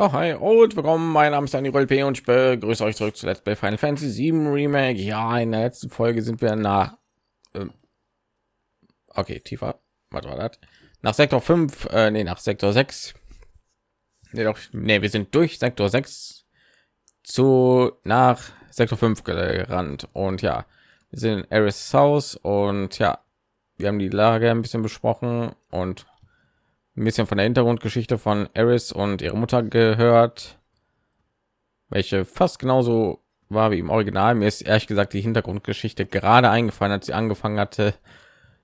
Ja, hi und willkommen. Mein Name ist Daniel P. und ich begrüße euch zurück zu Let's Play Final Fantasy 7 Remake. Ja, in der letzten Folge sind wir nach. Ähm, okay, tiefer. Was war das? Nach Sektor 5, äh, nee, nach Sektor 6. Nee, doch, nee, wir sind durch Sektor 6 zu nach Sektor 5 gerannt und ja, wir sind in Eris Haus und ja, wir haben die Lage ein bisschen besprochen und ein bisschen von der Hintergrundgeschichte von Eris und ihre Mutter gehört, welche fast genauso war wie im Original. Mir ist ehrlich gesagt die Hintergrundgeschichte gerade eingefallen, als sie angefangen hatte,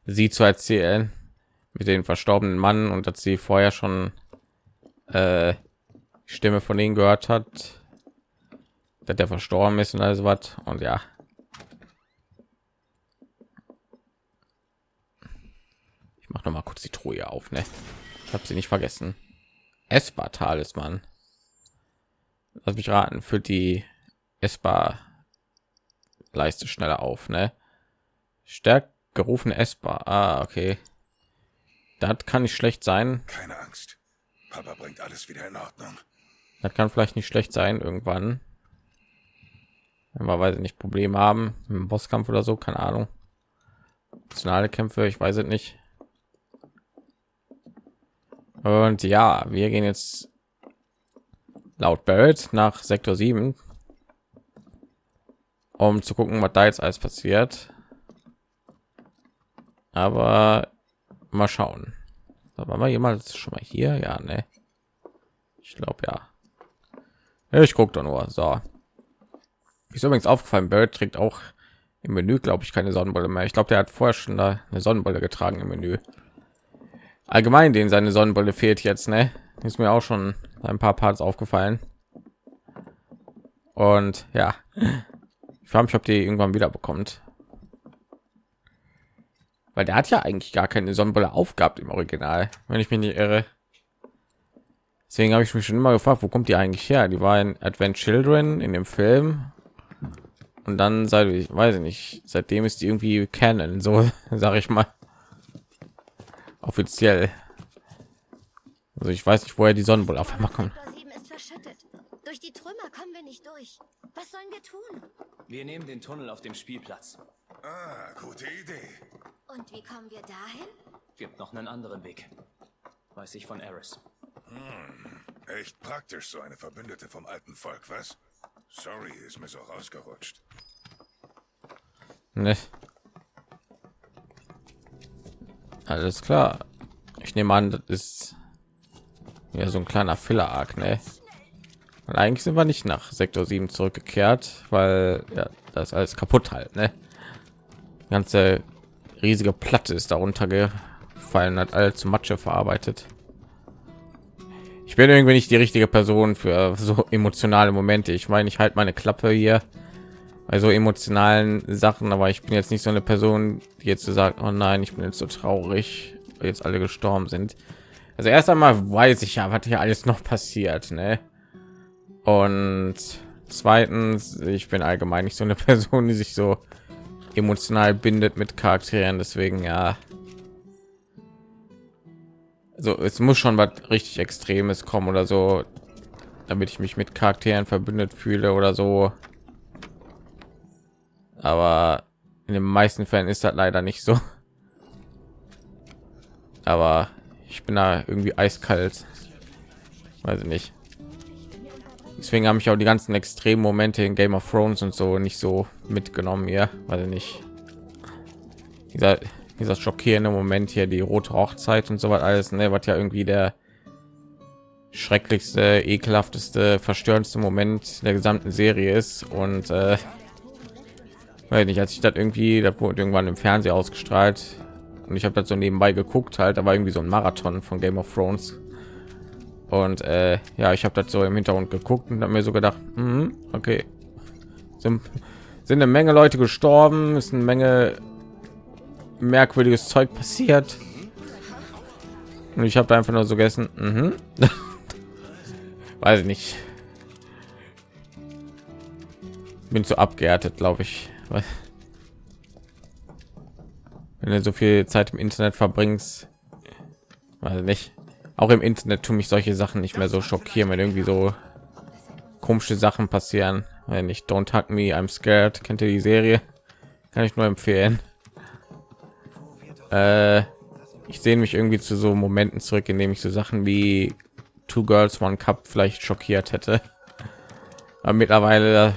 sie zu erzählen mit den verstorbenen Mann und dass sie vorher schon äh, Stimme von denen gehört hat, dass der verstorben ist und alles was. Und ja, ich mache noch mal kurz die Truhe auf, ne? Ich habe sie nicht vergessen. Essbar Talisman. Lass mich raten, für die Essbar Leiste schneller auf, ne? Stärkt gerufen essbar. Ah, okay. Das kann nicht schlecht sein. Keine Angst. Papa bringt alles wieder in Ordnung. Das kann vielleicht nicht schlecht sein irgendwann. Wenn wir weiß nicht Probleme haben im Bosskampf oder so, keine Ahnung. Nationale Kämpfe, ich weiß es nicht. Und ja, wir gehen jetzt laut Barrett nach Sektor 7, um zu gucken, was da jetzt alles passiert. Aber mal schauen. Da waren wir jemals schon mal hier? Ja, ne. Ich glaube ja. Ich gucke doch nur. So. Ist übrigens aufgefallen, Bird trägt auch im Menü, glaube ich, keine Sonnenbrille mehr. Ich glaube, der hat vorher schon da eine Sonnenbrille getragen im Menü allgemein den seine Sonnenbrille fehlt jetzt ne? Ist mir auch schon ein paar Parts aufgefallen. Und ja. Ich frage mich ob die irgendwann wieder bekommt weil der hat ja eigentlich gar keine Sonnenbrille aufgehabt im Original wenn ich mich nicht irre. Deswegen habe ich mich schon immer gefragt wo kommt die eigentlich her? Die war in Advent Children in dem Film. Und dann seit ich weiß ich nicht seitdem ist die irgendwie Canon so sage ich mal offiziell. Also ich weiß nicht, woher die Sonnenbrille auf einmal kommt. Durch die Trümmer kommen wir nicht durch. Was sollen wir tun? Wir nehmen den Tunnel auf dem Spielplatz. Ah, gute Idee. Und wie kommen wir dahin? Gibt noch einen anderen Weg. Weiß ich von Eris. Hm, echt praktisch, so eine Verbündete vom alten Volk, was? Sorry, ist mir so rausgerutscht. Ne. Alles klar. Ich nehme an, das ist ja so ein kleiner Filler arc ne? eigentlich sind wir nicht nach Sektor 7 zurückgekehrt, weil ja, das alles kaputt halt, ne? Ganze riesige Platte ist darunter gefallen, hat alles zu Matsche verarbeitet. Ich bin irgendwie nicht die richtige Person für so emotionale Momente. Ich meine, ich halte meine Klappe hier also emotionalen Sachen, aber ich bin jetzt nicht so eine Person, die jetzt so sagt, oh nein, ich bin jetzt so traurig, weil jetzt alle gestorben sind. Also erst einmal weiß ich ja, was hier alles noch passiert, ne? Und zweitens, ich bin allgemein nicht so eine Person, die sich so emotional bindet mit Charakteren, deswegen ja. Also es muss schon was richtig Extremes kommen oder so, damit ich mich mit Charakteren verbündet fühle oder so aber in den meisten Fällen ist das leider nicht so. Aber ich bin da irgendwie eiskalt, weiß ich nicht. Deswegen habe ich auch die ganzen extremen Momente in Game of Thrones und so nicht so mitgenommen hier, weil ich nicht dieser dieser schockierende Moment hier, die rote Hochzeit und so was alles, ne, was ja irgendwie der schrecklichste, ekelhafteste, verstörendste Moment der gesamten Serie ist und äh, weil nicht als ich das irgendwie da wurde irgendwann im Fernsehen ausgestrahlt. Und ich habe das so nebenbei geguckt halt da war irgendwie so ein Marathon von Game of Thrones. Und äh, ja ich habe das so im Hintergrund geguckt und habe mir so gedacht mh, okay. Sind, sind eine Menge Leute gestorben ist eine Menge merkwürdiges Zeug passiert. Und ich habe einfach nur so gegessen mhm. weiß ich nicht. Bin zu abgehärtet glaube ich wenn du so viel Zeit im Internet verbringst, weil nicht, auch im Internet tun mich solche Sachen nicht mehr so schockieren, wenn irgendwie so komische Sachen passieren. Wenn ich Don't Hug Me, I'm Scared, kennt ihr die Serie? Kann ich nur empfehlen. Äh, ich sehe mich irgendwie zu so Momenten zurück, in dem ich so Sachen wie Two Girls One Cup vielleicht schockiert hätte. Aber mittlerweile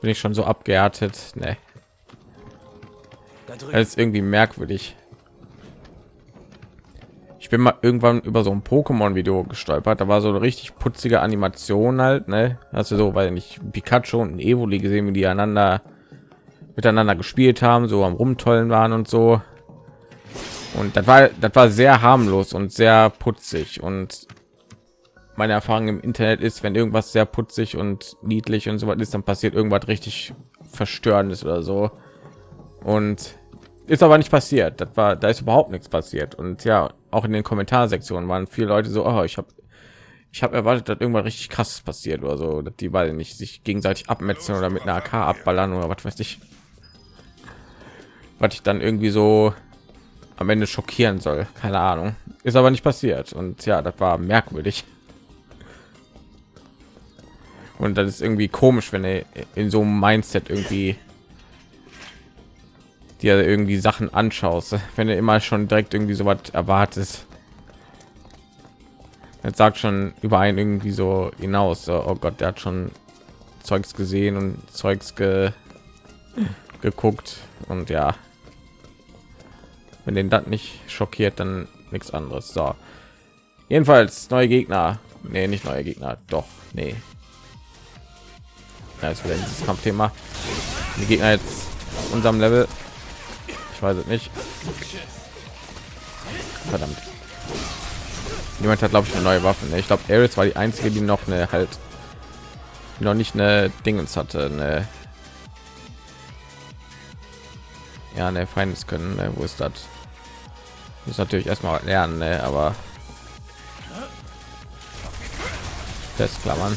bin ich schon so abgehärtet. Ne, das ist irgendwie merkwürdig. Ich bin mal irgendwann über so ein Pokémon-Video gestolpert. Da war so eine richtig putzige Animation halt, ne? Also so, weil nicht Pikachu und Evoli gesehen, wie die einander miteinander gespielt haben, so am rumtollen waren und so. Und das war, das war sehr harmlos und sehr putzig. Und meine Erfahrung im Internet ist, wenn irgendwas sehr putzig und niedlich und so was ist, dann passiert irgendwas richtig verstörendes oder so. Und ist aber nicht passiert. Das war, da ist überhaupt nichts passiert. Und ja, auch in den Kommentarsektionen waren viele Leute so, oh, ich habe ich habe erwartet, dass irgendwann richtig krasses passiert oder so, dass die beiden nicht sich gegenseitig abmetzen oder mit einer AK abballern oder was weiß ich. Was ich dann irgendwie so am Ende schockieren soll, keine Ahnung. Ist aber nicht passiert und ja, das war merkwürdig. Und das ist irgendwie komisch, wenn er in so einem Mindset irgendwie dir irgendwie Sachen anschaust, wenn du immer schon direkt irgendwie so was erwartest. Jetzt sagt schon über einen irgendwie so hinaus. So, oh Gott, der hat schon Zeugs gesehen und Zeugs ge geguckt und ja, wenn den das nicht schockiert, dann nichts anderes. So, jedenfalls neue Gegner. Nee, nicht neue Gegner. Doch, nee. Ja, ist wieder dieses Kampfthema. Die Gegner jetzt unserem Level ich weiß es nicht. Verdammt. Jemand hat glaube ich eine neue Waffe. Ne? Ich glaube, Ares war die einzige, die noch eine halt noch nicht eine Dingens hatte. Eine ja, eine Feindes können. Ne? Wo ist das? Muss natürlich erstmal lernen, ne? aber festklammern.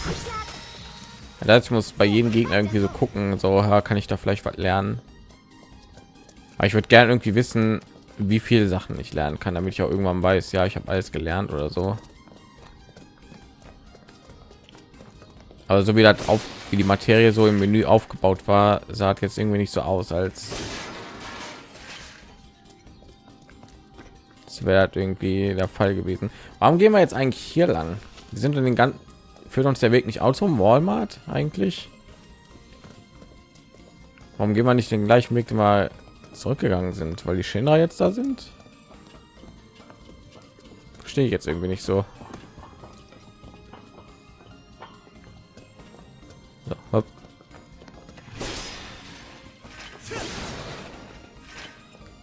Das muss bei jedem Gegner irgendwie so gucken, so kann ich da vielleicht was lernen. Aber ich würde gerne irgendwie wissen, wie viele Sachen ich lernen kann, damit ich auch irgendwann weiß, ja, ich habe alles gelernt oder so. Aber so wie das auf wie die Materie so im Menü aufgebaut war, sah jetzt irgendwie nicht so aus, als es wäre irgendwie der Fall gewesen. Warum gehen wir jetzt eigentlich hier lang? Wir sind in den ganzen führt uns der Weg nicht aus zum Walmart eigentlich? Warum gehen wir nicht den gleichen Weg mal zurückgegangen sind, weil die Shinra jetzt da sind. Verstehe ich jetzt irgendwie nicht so. so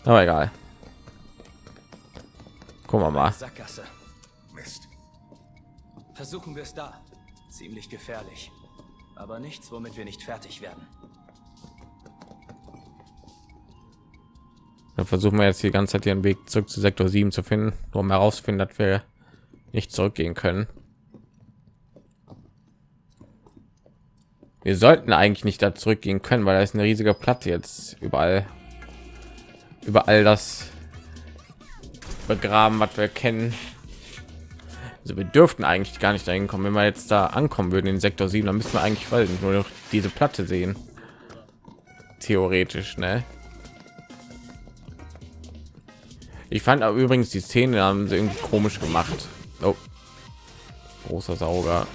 Aber egal. Gucken wir mal. Sackgasse. Mist. Versuchen wir es da. Ziemlich gefährlich. Aber nichts, womit wir nicht fertig werden. Dann versuchen wir jetzt die ganze Zeit ihren Weg zurück zu Sektor 7 zu finden, um herausfinden, dass wir nicht zurückgehen können. Wir sollten eigentlich nicht da zurückgehen können, weil da ist eine riesige Platte jetzt überall. Überall das begraben, was wir kennen. Also wir dürften eigentlich gar nicht dahin kommen. Wenn wir jetzt da ankommen würden in Sektor 7, dann müssen wir eigentlich nur noch diese Platte sehen. Theoretisch, ne? Ich fand aber übrigens die Szene haben sie irgendwie komisch gemacht. Oh. Großer Sauger.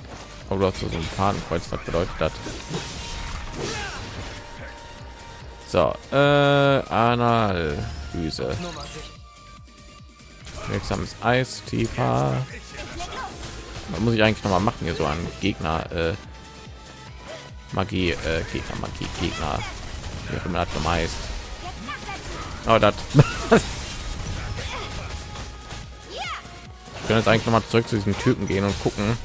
Aber du hast so ein Fadenkreuz, was bedeutet das? So, äh, Analyse. Wirksames Eis, tiefer. Was muss ich eigentlich noch mal machen hier so an Gegner, äh, Magie, äh, Gegner, Magie, Gegner. Wie auch immer das heißt. Oh, das. können jetzt eigentlich noch mal zurück zu diesem Typen gehen und gucken.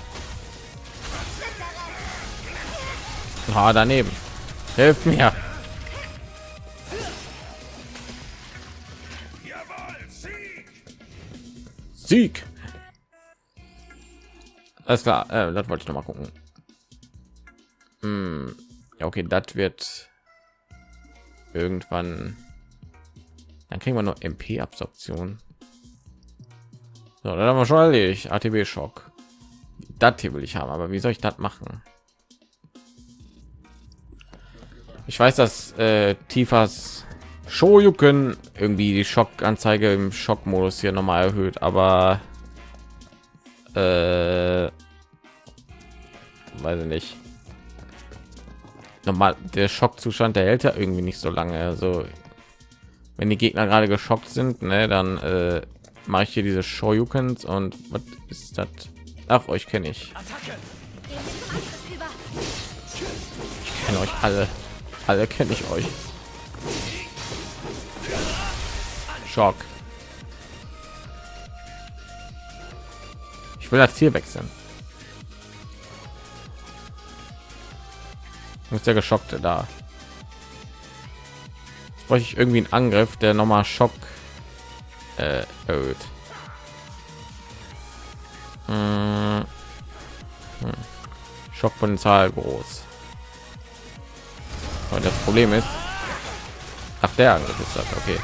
Ah, daneben. Hilft mir. Sieg. Alles klar, äh, das wollte ich noch mal gucken. Hm. Ja, okay, das wird irgendwann. Dann kriegen wir nur MP-Absorption. So, dann haben wir schon erledigt. ATB Schock. Das hier will ich haben, aber wie soll ich das machen? Ich weiß, dass äh, Tifas Shoryuken irgendwie die Schockanzeige im Schockmodus hier nochmal erhöht, aber äh, weiß ich nicht. Normal, der Schockzustand, der hält ja irgendwie nicht so lange. Also wenn die Gegner gerade geschockt sind, ne, dann äh, mache ich hier diese Shoryukens und was ist das? Ach, euch kenne ich. Ich kenne euch alle. Alle kenne ich euch. Schock. Ich will das Ziel wechseln. Ist der Geschockte da? Jetzt bräuchte ich irgendwie einen Angriff, der nochmal Schock äh, erhöht. Hm. Hm. Schockpotenzial groß. Und das Problem ist, ach der Angriff ist das okay.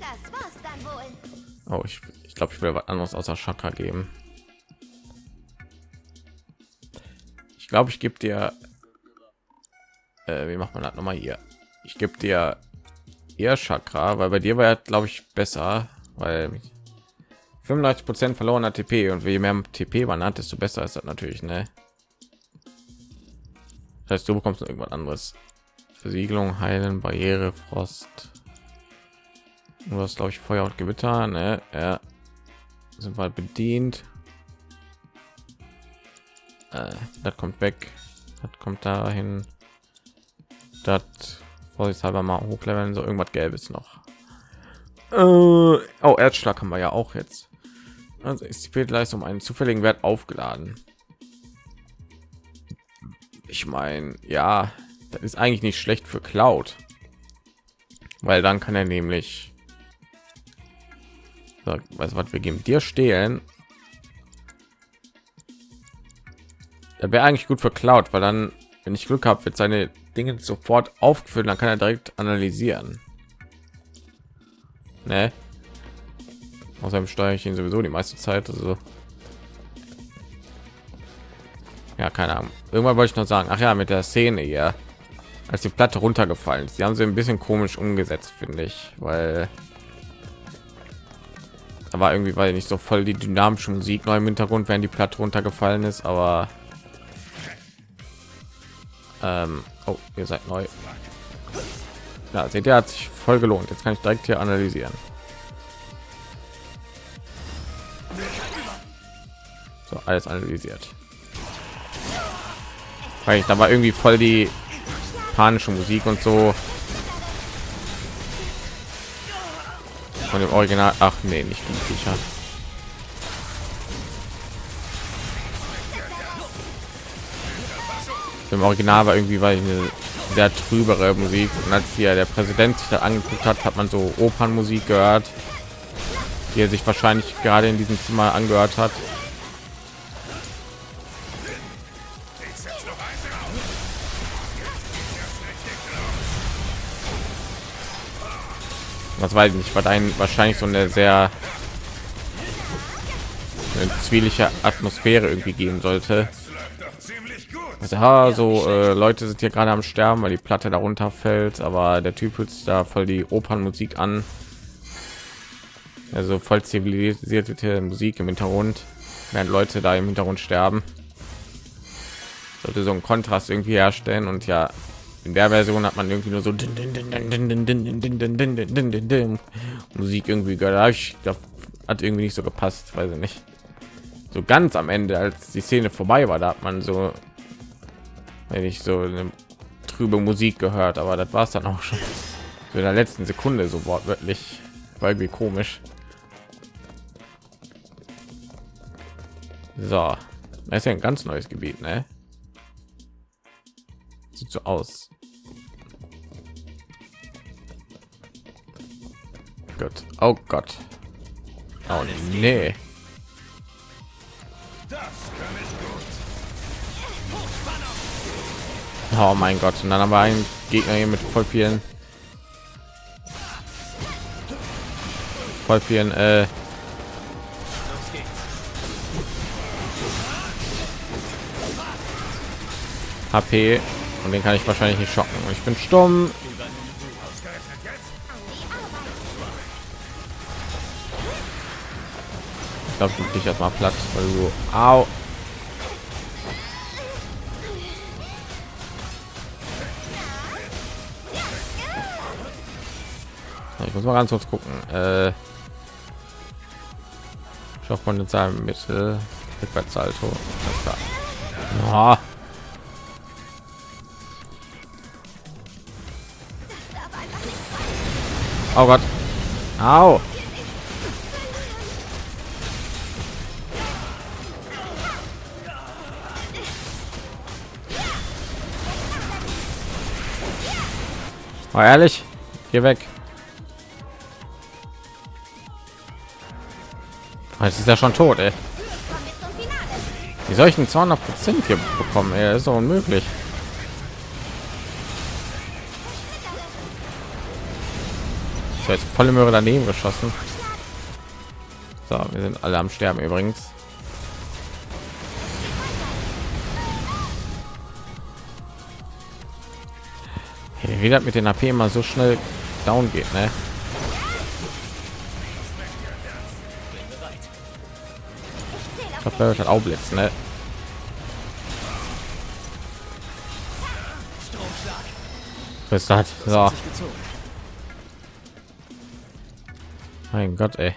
Das war's dann wohl. Oh, ich, ich glaube, ich will was anderes außer Chakra geben. Ich glaube, ich gebe dir. Äh, wie macht man das noch mal hier? Ich gebe dir eher Chakra, weil bei dir war glaube ich, besser, weil 35 Prozent verlorener TP und je mehr TP man hat, desto besser ist das natürlich, ne? Das heißt, du bekommst irgendwas anderes. Versiegelung, Heilen, Barriere, Frost. Du hast, glaube ich, Feuer und Gewitter, ne? Ja. Sind wir bedient. Äh, das kommt weg. Das kommt dahin. Das vorsichtshalber mal hochleveln, so irgendwas Gelbes noch. Äh, oh, Erzschlag haben wir ja auch jetzt. Also ist die Leistung um einen zufälligen Wert aufgeladen. Ich meine, ja, das ist eigentlich nicht schlecht für Cloud, weil dann kann er nämlich so, was, was wir geben dir stehlen. Da wäre eigentlich gut für Cloud, weil dann, wenn ich Glück habe, wird seine Dinge sofort aufgeführt, dann kann er direkt analysieren. Ne? Außerdem steuere ich ihn sowieso die meiste Zeit. Also ja, keine Ahnung. Irgendwann wollte ich noch sagen, ach ja, mit der Szene hier, als die Platte runtergefallen ist, die haben sie ein bisschen komisch umgesetzt, finde ich, weil da war irgendwie weil nicht so voll die dynamische Musik neu im Hintergrund, während die Platte runtergefallen ist, aber ähm, oh, ihr seid neu. Ja, seht ihr, hat sich voll gelohnt. Jetzt kann ich direkt hier analysieren. So, alles analysiert. Weil ich da war irgendwie voll die panische Musik und so. Von dem Original. Ach nee, nicht die Viecher. Im Original war irgendwie weil eine sehr trübere Musik und als hier der Präsident sich da angeguckt hat, hat man so Opernmusik gehört, die er sich wahrscheinlich gerade in diesem Zimmer angehört hat. Was weiß ich nicht, war dein wahrscheinlich so eine sehr eine zwielichte Atmosphäre irgendwie geben sollte. Also, ha, so äh, Leute sind hier gerade am Sterben, weil die Platte darunter fällt, aber der Typ hört da voll die Opernmusik an. Also voll zivilisierte Musik im Hintergrund, während Leute da im Hintergrund sterben. Sollte so einen Kontrast irgendwie herstellen und ja, in der Version hat man irgendwie nur so Musik irgendwie gehört. Das hat irgendwie nicht so gepasst, weiß ich nicht. So ganz am Ende, als die Szene vorbei war, da hat man so, wenn ich so eine trübe Musik gehört, aber das war es dann auch schon. So in der letzten Sekunde so wortwörtlich, war irgendwie komisch. So, das ist ja ein ganz neues Gebiet, ne? Sieht so aus. Gott. Oh Gott. Oh nee. Oh mein Gott, und dann haben wir einen Gegner hier mit voll vielen voll vielen äh HP und den kann ich wahrscheinlich nicht schocken. Und ich bin stumm. Ich glaube, ich dich erstmal platt, weil du au muss mal ganz kurz gucken. Äh, Schafft man in seinem Mittel Rückwärtssalto. Ja. Oh Gott. Au. Oh, ehrlich? Geh weg. Jetzt ist er schon tot, ey. Wie soll ich denn 200 Prozent hier bekommen? Das ist doch unmöglich. Ich jetzt volle Möhre daneben geschossen. So, wir sind alle am Sterben übrigens. Hey, wie das mit den AP immer so schnell down geht, ne? Wird halt auch blitzen, ne? Was hat? So. Mein Gott, ey.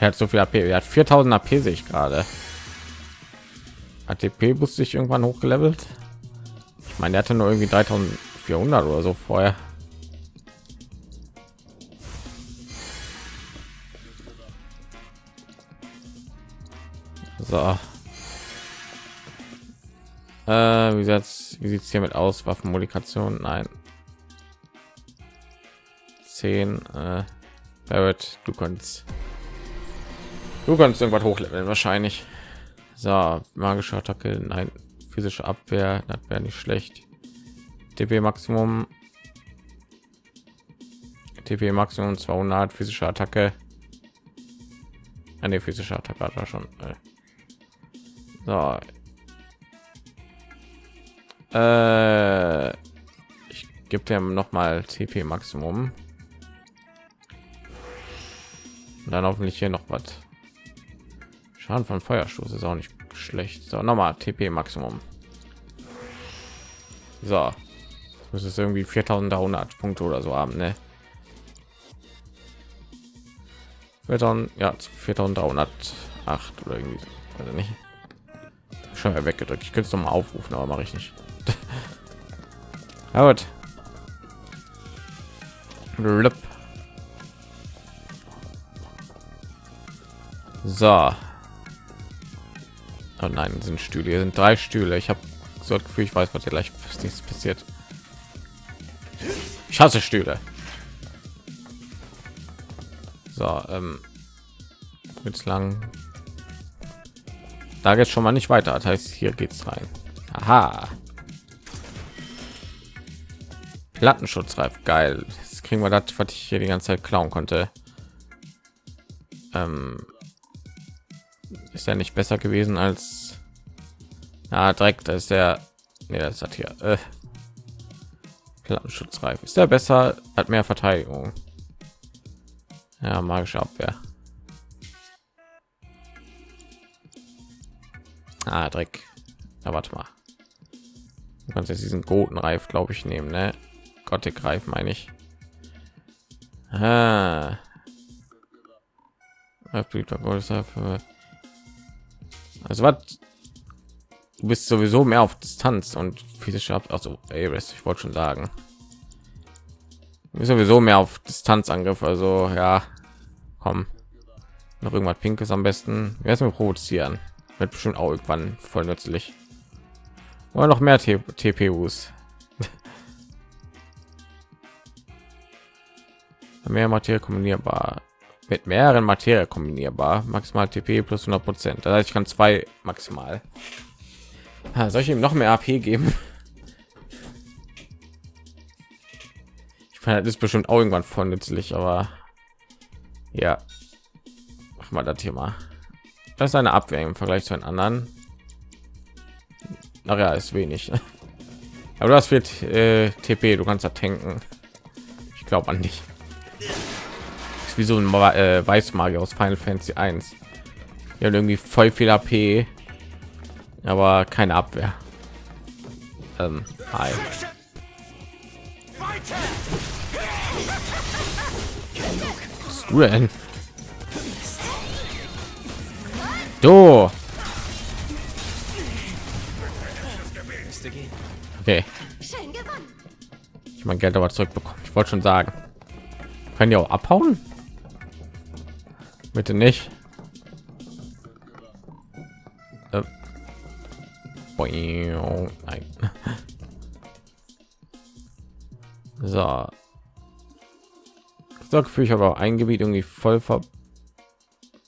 Er hat so viel AP. Er hat 4000 AP sehe ich gerade. ATP wusste ich irgendwann hochgelevelt. Ich meine, er hatte nur irgendwie 3400 oder so vorher. So. Äh, wie sieht's, wie sieht's hiermit aus? Waffenmodikation? Nein. 10. Äh, Barrett, du kannst. Du kannst irgendwas hochleveln, wahrscheinlich. So, magische Attacke, nein, physische Abwehr, das wäre nicht schlecht. TP Maximum. TP Maximum 200, physische Attacke. Eine physische Attacke hat er schon. äh. So, äh, ich gebe dem noch mal TP Maximum. Und dann hoffentlich hier noch was. Schaden von Feuerstoß ist auch nicht schlecht. So, nochmal TP Maximum. So, das ist irgendwie 4100 Punkte oder so haben, ne? 4000, ja, 4308 oder irgendwie, also nicht. Schon mal weggedrückt. Ich könnte es noch mal aufrufen, aber mache ich nicht. Ja, gut. So. Oh nein, sind Stühle. Hier sind drei Stühle. Ich habe so das Gefühl, ich weiß, was hier gleich passiert. Ich hasse Stühle. So, ähm, lang. Da geht schon mal nicht weiter. Das heißt, hier geht's rein. Aha. Plattenschutzreif, geil. Jetzt kriegen wir das, was ich hier die ganze Zeit klauen konnte. Ähm, ist ja nicht besser gewesen als ja, direkt. Ist der, nee, das hat hier äh, Plattenschutzreif. Ist der besser? Hat mehr Verteidigung. Ja, magische Abwehr. Ah, Dreck. Na, warte mal. Du kannst jetzt diesen Gotenreif, glaube ich, nehmen, ne? Gothic Reif meine ich. Also was? Du bist sowieso mehr auf Distanz und physische Ab also ich wollte schon sagen. Du bist sowieso mehr auf Distanzangriff, also ja, komm. Noch irgendwas Pinkes am besten. Wir provozieren? Wird bestimmt auch irgendwann voll nützlich. Oder noch mehr T TPUs. mehr Materie kombinierbar mit mehreren Materie kombinierbar maximal TP plus 100 Prozent. Das ich kann zwei maximal. Soll ich ihm noch mehr AP geben? Ja, das ist bestimmt auch irgendwann voll nützlich, aber ja, mach mal das mal. Das ist eine Abwehr im Vergleich zu den anderen. Ach ja, ist wenig. Aber das wird äh, TP, du kannst da tanken. Ich glaube an dich. Ist wie so ein äh, Weißmagier aus Final Fantasy 1. Die irgendwie voll viel AP, aber keine Abwehr. Ähm, hi. Was du denn? Du. Okay, ich mein Geld aber zurückbekommen. Ich wollte schon sagen, können die auch abhauen? Bitte nicht. Äh. Nein. So. So habe auch ein Gebiet irgendwie voll ver.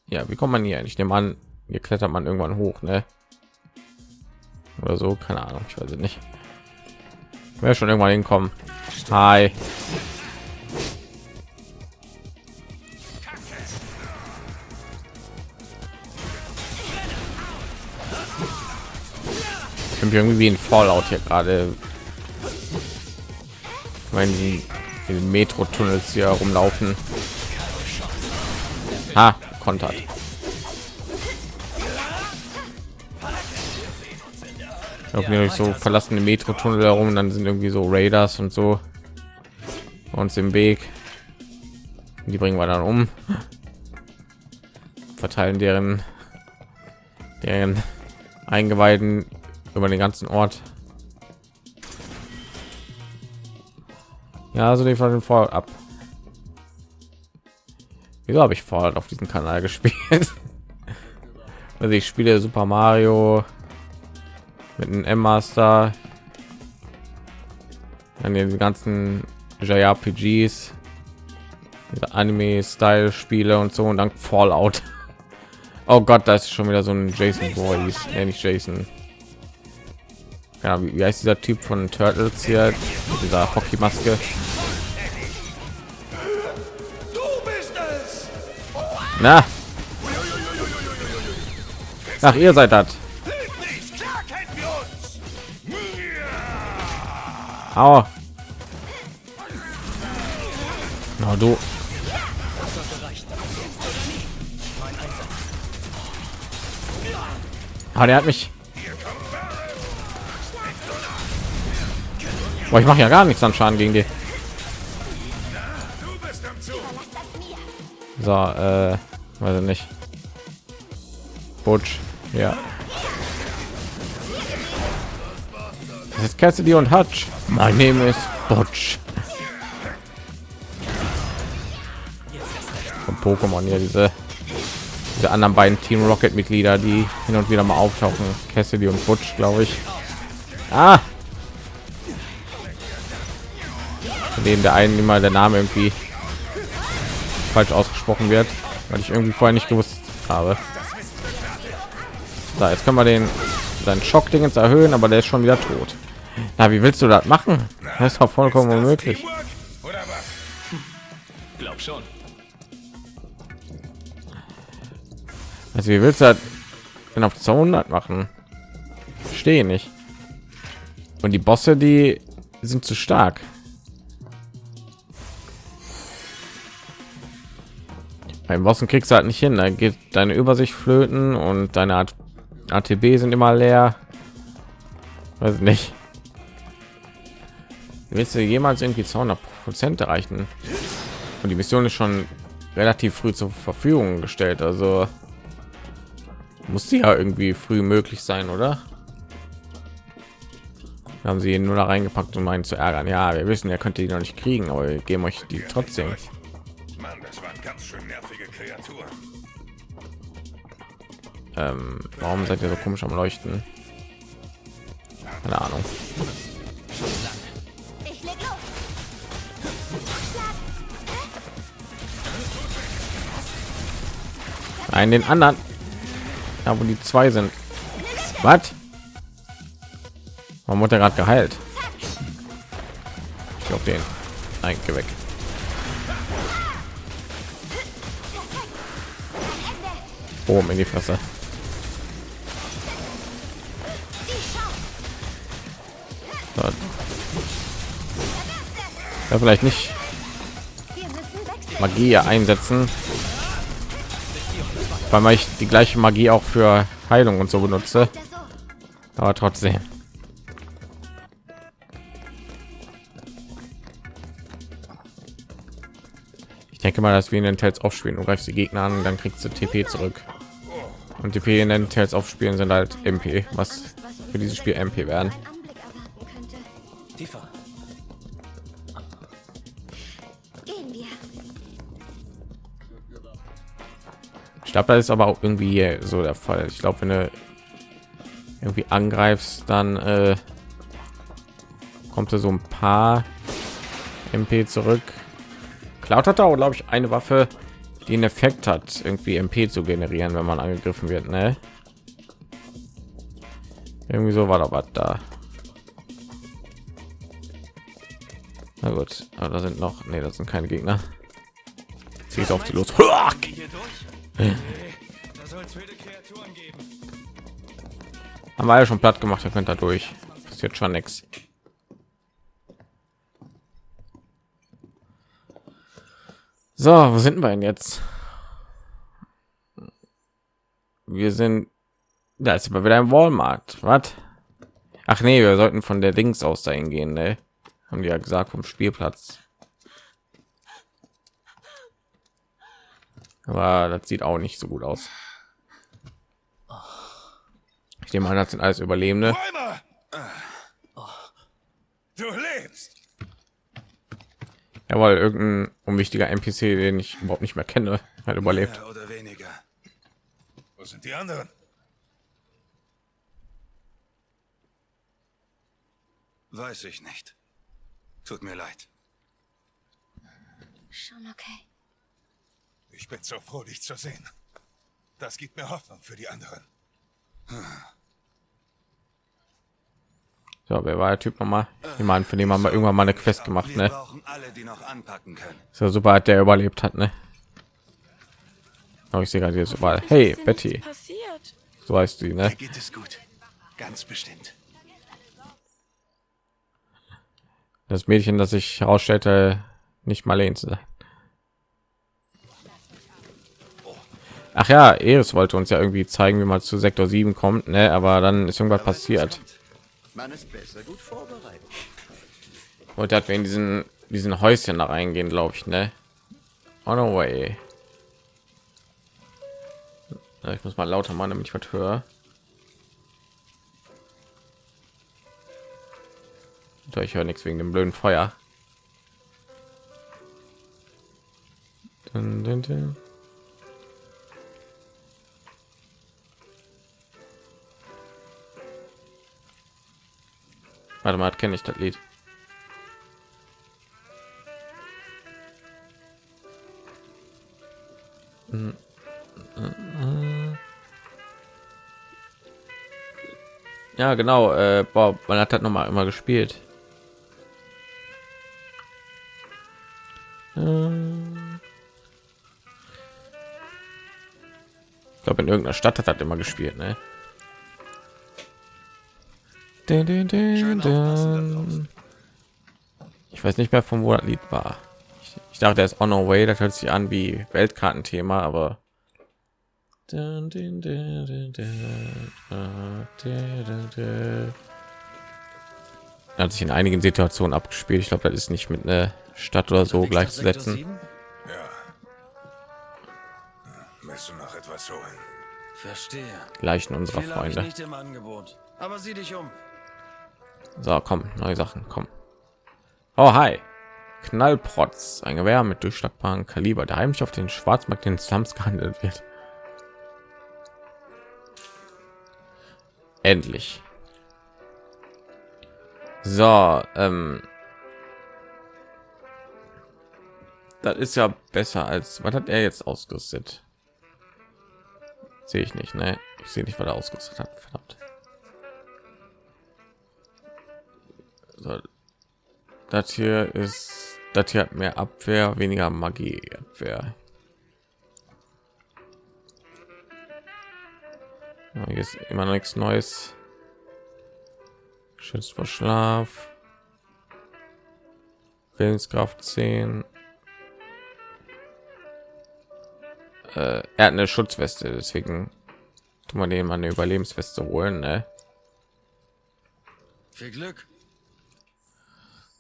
Ja, wie kommt man hier? Ich nehme an, hier klettert man irgendwann hoch, ne? Oder so, keine Ahnung, ich weiß es nicht. Wer schon irgendwann hinkommen. Hi. Ich bin irgendwie wie ein Fallout hier gerade. Wenn die in den Metro-Tunnels hier rumlaufen. Ha, kontert. Laufen durch so verlassene Metro-Tunnel herum, dann sind irgendwie so Raiders und so uns im Weg. Die bringen wir dann um, verteilen deren deren Eingeweiden über den ganzen Ort. Ja, also die von den Fallout ab. Wieso habe ich Fallout auf diesem Kanal gespielt? also ich spiele Super Mario mit einem M-Master, dann die ganzen JRPGs, Anime-Style-Spiele und so und dann Fallout. Oh Gott, da ist schon wieder so ein Jason Boys, nee, nicht Jason. Ja, wie, wie heißt dieser Typ von Turtles hier? Mit dieser Hockeymaske. Na? Ach, ihr seid das. Aua. Na du. Ah, der hat mich. Boah, ich mache ja gar nichts an Schaden gegen die. So, äh, weiß ich nicht. Butch, ja. Das ist Cassidy und Hutch. Mein Name ist Butch. Von Pokémon hier diese diese anderen beiden Team Rocket Mitglieder, die hin und wieder mal auftauchen. Cassidy und Butch, glaube ich. Ah, von denen der einen immer der Name irgendwie falsch ausgesprochen wird, weil ich irgendwie vorher nicht gewusst habe. So, jetzt können wir den seinen Schock Dingens erhöhen, aber der ist schon wieder tot. Na, wie willst du das machen? Das ist doch vollkommen unmöglich. Glaub schon. Also wie willst du das denn auf 200 machen? Stehe nicht. Und die Bosse, die sind zu stark. Beim Bossen kriegst du halt nicht hin. Da geht deine Übersicht flöten und deine Art ATB sind immer leer. Weiß nicht. Willst du jemals irgendwie 200 Prozent erreichen? Und die Mission ist schon relativ früh zur Verfügung gestellt. Also muss die ja irgendwie früh möglich sein, oder? Haben sie ihn nur da reingepackt, um einen zu ärgern. Ja, wir wissen, er könnte die noch nicht kriegen, aber wir geben euch die trotzdem. Mann, das waren ganz schön nervige Kreaturen. Ähm, warum seid ihr so komisch am Leuchten? Keine Ahnung. Nein, den anderen. Ja, wo die zwei sind. Was? Warum wurde er gerade geheilt? Ich auf den. Nein, geh weg. Boom in die Fresse. Ja, vielleicht nicht. Magie einsetzen, weil ich die gleiche Magie auch für Heilung und so benutze, aber trotzdem. Ich denke mal, dass wir in den Tales aufspielen. Du greifst die Gegner an, dann kriegst du TP zurück. Und TP in den Tales aufspielen sind halt MP, was für dieses Spiel MP werden. Ein Ich glaube, das ist aber auch irgendwie so der Fall. Ich glaube, wenn du irgendwie angreifst, dann äh, kommt da so ein paar MP zurück. Cloud hat auch, glaube ich, eine Waffe, die einen Effekt hat, irgendwie MP zu generieren, wenn man angegriffen wird. Ne? Irgendwie so war da was da. Na gut, aber da sind noch, nee, das sind keine Gegner. Zieht auf die los. durch? Da soll es wilde Kreaturen geben. Haben wir ja schon platt gemacht, ihr könnt da durch. Passiert schon nichts. So, wo sind wir denn jetzt? Wir sind, da ist aber wieder ein Walmart. Was? Ach nee, wir sollten von der Dings aus dahin gehen, ne? Haben die ja gesagt vom Spielplatz. Aber das sieht auch nicht so gut aus. Ich nehme an, das sind alles Überlebende. Du lebst! Jawohl, irgendein unwichtiger NPC, den ich überhaupt nicht mehr kenne, hat überlebt. Mehr oder weniger. Wo sind die anderen? Weiß ich nicht. Tut mir leid. Schon okay. Ich bin so froh, dich zu sehen. Das gibt mir Hoffnung für die anderen. So, wer war der Typ nochmal? Jemand, für den haben wir irgendwann mal eine Quest gemacht, ne? brauchen alle, die noch anpacken können. Ist ja super, hat der überlebt hat, ne? Oh, ich sehe gerade jetzt überall. Hey, Betty, passiert? so heißt sie, ne? Geht es gut. Ganz bestimmt. Das Mädchen, das sich herausstellte, nicht Marlene zu Ach ja, Eris wollte uns ja irgendwie zeigen, wie man zu Sektor 7 kommt, ne? Aber dann ist irgendwas passiert. Man ist besser gut vorbereitet. Und hat wir in diesen diesen Häuschen da reingehen, glaube ich, ne? On the way. Ich muss mal lauter machen, damit ich was höre. Ich höre nichts wegen dem blöden Feuer. Dun, dun, dun. Warte mal, kenne ich das Lied? Ja, genau. Äh, boah, man hat das noch mal immer gespielt. Ich glaube, in irgendeiner Stadt hat das immer gespielt, ne? Dün, dün, dün, ich weiß nicht mehr, von wo das Lied war. Ich, ich dachte, es on our way. Das hört sich an wie Weltkartenthema, aber hat sich in einigen Situationen abgespielt. Ich glaube, das ist nicht mit einer Stadt oder so gleichzusetzen. Ja. Hm, Willst du noch etwas holen? Verstehe. Leichen unserer Freunde. Nicht im Angebot. Aber sieh dich um. So, komm, neue Sachen, komm. Oh, hi. Knallprotz, ein Gewehr mit durchschlagbaren Kaliber, der heimlich auf den Schwarzmarkt in Slums gehandelt wird. Endlich. So, ähm, das ist ja besser als was hat er jetzt ausgerüstet? Sehe ich nicht, ne? Ich sehe nicht, was er ausgerüstet hat. Verdammt. So, das hier ist das hier hat mehr Abwehr, weniger Magie. Abwehr. Ja, hier ist immer noch nichts Neues. Schützt vor Schlaf. Willenskraft 10. Äh, er hat eine Schutzweste, deswegen tun wir den mal eine Überlebensweste holen. Ne? Viel Glück.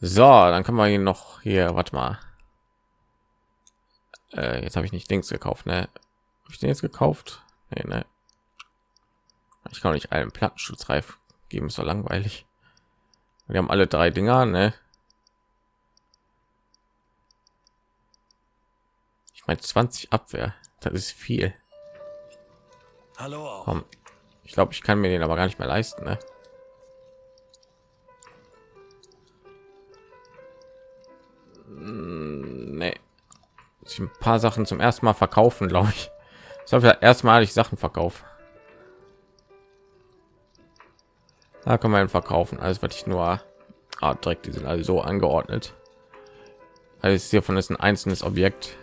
So, dann kann man ihn noch hier, warte mal. Äh, jetzt habe ich nicht Dings gekauft, ne? Habe ich den jetzt gekauft? Nee, ne? Ich kann nicht einen Plattenschutzreif geben, ist so langweilig. Wir haben alle drei Dinger, ne? Ich meine 20 Abwehr, das ist viel. Hallo auch. Komm. Ich glaube, ich kann mir den aber gar nicht mehr leisten, ne? Nee. Muss ich ein paar Sachen zum ersten Mal verkaufen, glaube ich. Ich habe ja erstmalig Sachen verkauft. Da kann man verkaufen. Alles, was ich nur ah, direkt, die sind alle so angeordnet. Alles hiervon ist ein einzelnes Objekt.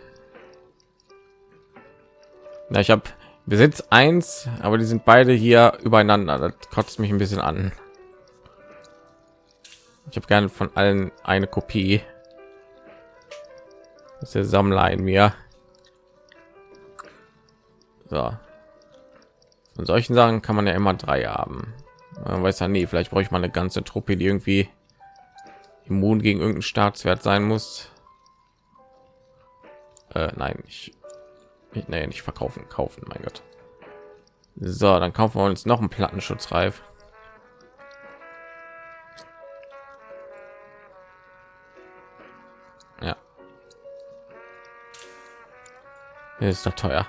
Na, ich habe Besitz eins, aber die sind beide hier übereinander. Das kotzt mich ein bisschen an. Ich habe gerne von allen eine Kopie. Das ist der Sammler in mir. So. Von solchen Sachen kann man ja immer drei haben. Man weiß ja nie, vielleicht brauche ich mal eine ganze Truppe, die irgendwie immun gegen irgendeinen Staatswert sein muss. Äh, nein, ich, ich nee, nicht verkaufen, kaufen, mein Gott. So, dann kaufen wir uns noch einen Plattenschutzreif. Ist doch teuer.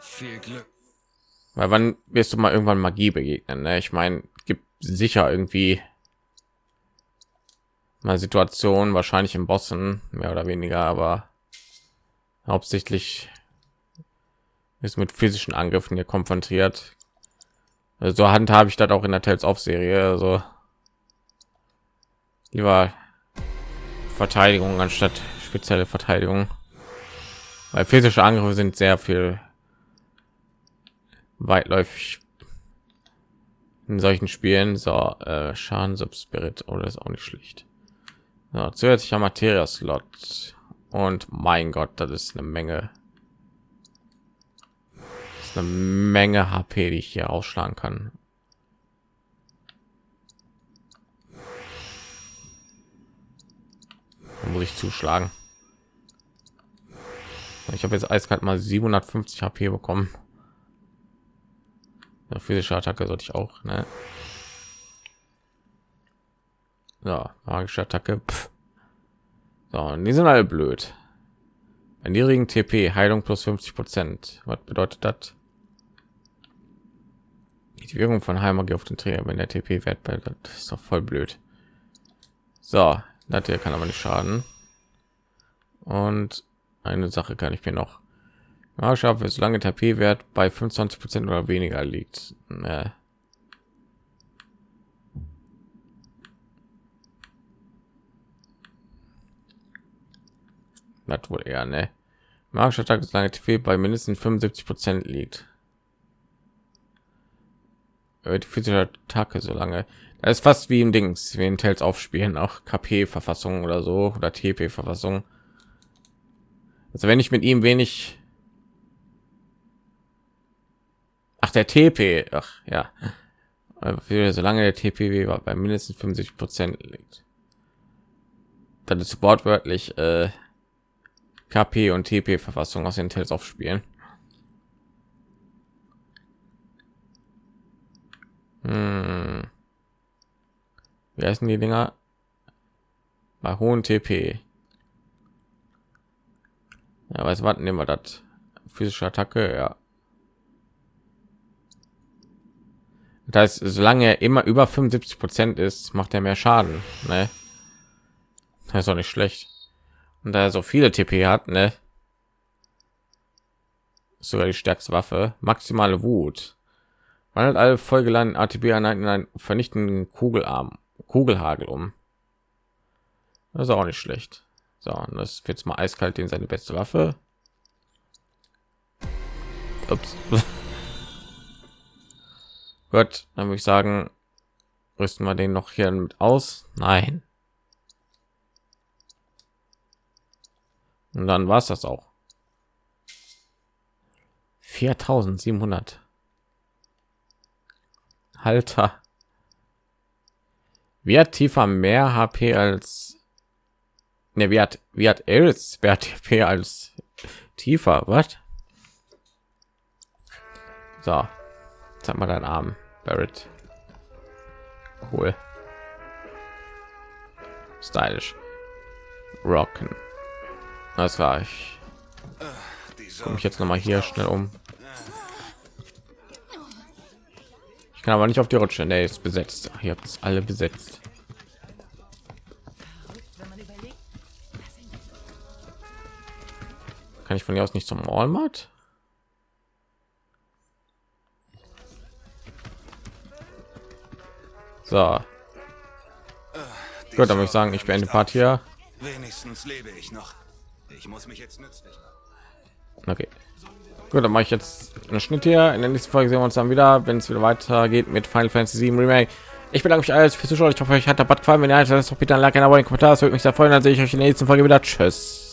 Viel Glück. Weil wann wirst du mal irgendwann Magie begegnen? Ne? Ich meine, gibt sicher irgendwie mal Situationen, wahrscheinlich im Bossen mehr oder weniger, aber hauptsächlich ist mit physischen Angriffen hier konfrontiert. Also so handhabe ich das auch in der Tales of Serie. Also lieber Verteidigung anstatt spezielle Verteidigung, weil physische Angriffe sind sehr viel weitläufig in solchen Spielen. So, äh, Schaden Subspirit oder oh, ist auch nicht schlecht. So, zusätzlicher Materia Slot und mein Gott, das ist eine Menge. Ist eine Menge HP, die ich hier ausschlagen kann. Muss ich zuschlagen. Ich habe jetzt eiskalt mal 750 HP bekommen. Ja, physische Attacke sollte ich auch, ne? Ja, magische Attacke. Pff. So, die sind alle blöd. Bei niedrigen TP Heilung plus 50 Prozent. Was bedeutet das? Die Wirkung von Heilmagie auf den Träger, wenn der TP-Wert bei das ist doch voll blöd. So, das hier kann aber nicht schaden. Und eine Sache kann ich mir noch Magischer für solange der P-Wert bei 25 Prozent oder weniger liegt. Ne. Das wohl eher, ne? Magischer Tag ist lange TP bei mindestens 75 Prozent liegt. Die physische Attacke so lange. Das ist fast wie im Dings, wie in Tales aufspielen, auch KP-Verfassung oder so oder TP-Verfassung. Also wenn ich mit ihm wenig Ach, der TP. Ach, ja. Solange der TPW bei mindestens 50 Prozent liegt. Dann ist wortwörtlich äh, KP und TP Verfassung aus den Tales aufspielen. Hm. Wie heißen die Dinger? Bei hohen TP. Ja, was warten nehmen wir das? Physische Attacke, ja. Das heißt, solange er immer über 75 Prozent ist, macht er mehr Schaden. Ne? Das ist auch nicht schlecht. Und da er so viele TP hat, ne? Sogar die stärkste Waffe. Maximale Wut. Wandelt alle vollgeladenen ATB-Einheiten in einen vernichtenden Kugelarm, Kugelhagel um. Das ist auch nicht schlecht. So, und das wird jetzt mal eiskalt in seine beste Waffe. Ups. Gut, dann würde ich sagen, rüsten wir den noch hier mit aus. Nein. Und dann war es das auch. 4700. Halter. Hat tiefer mehr HP als ne, wie hat wie hat Els HP als tiefer? Was? So, zeig mal deinen Arm, Barrett. Cool. Stylisch. Rocken. Das war ich. Komme ich jetzt noch mal hier schnell um. Ich kann aber nicht auf die Rutsche. Nee, ist besetzt. Hier habt es alle besetzt. Kann ich von hier aus nicht zum Walmart? So. Gut, dann würde ich sagen, ich beende Part hier. Wenigstens lebe ich noch. Ich muss mich jetzt nützlich machen. Okay. Gut, dann mache ich jetzt einen Schnitt hier. In der nächsten Folge sehen wir uns dann wieder, wenn es wieder weitergeht mit Final Fantasy 7 Remake. Ich bedanke mich alles fürs Zuschauen. Ich hoffe, euch hat der Bad gefallen. Wenn ihr das doch bitte ein Like, ein Abo, ein Kommentar. Das würde mich sehr freuen. Dann sehe ich euch in der nächsten Folge wieder. Tschüss.